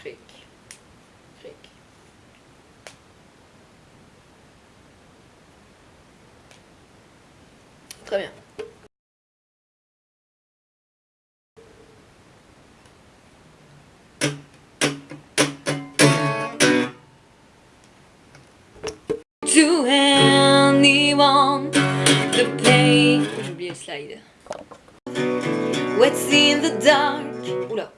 cric. Cric. Très bien. To anyone to play. J'ai oublié le slide. What's in the dark? Oula.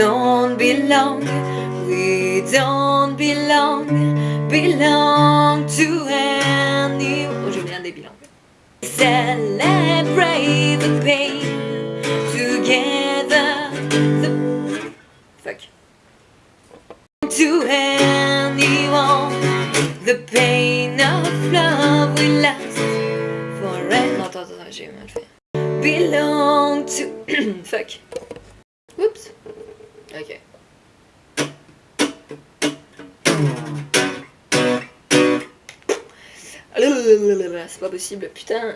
Don't belong. We don't belong. Belong to anyone. Oh, oublié un des bilans. Celebrate the pain together. The... Fuck. To anyone, the pain of love will last forever. Non, attends, attends, j'ai mal fait. Belong to. Fuck. Ok. C'est pas possible, putain.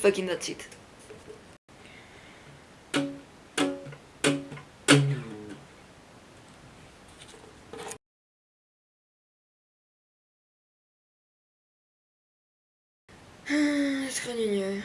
Fucking that's it. Je serais mieux.